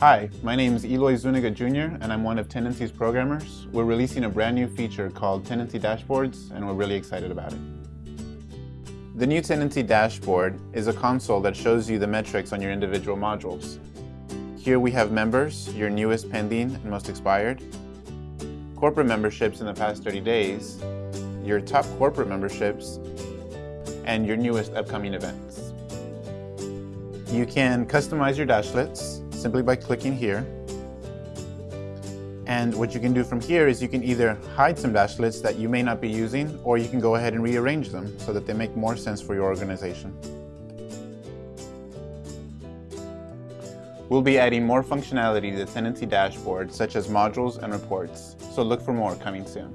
Hi, my name is Eloy Zuniga Jr. and I'm one of Tendenci's programmers. We're releasing a brand new feature called Tendenci Dashboards and we're really excited about it. The new Tendenci Dashboard is a console that shows you the metrics on your individual modules. Here we have members, your newest pending and most expired, corporate memberships in the past 30 days, your top corporate memberships, and your newest upcoming events. You can customize your dashlets simply by clicking here. And what you can do from here is you can either hide some dashlets that you may not be using, or you can go ahead and rearrange them so that they make more sense for your organization. We'll be adding more functionality to the Tendenci dashboard, such as modules and reports, so look for more coming soon.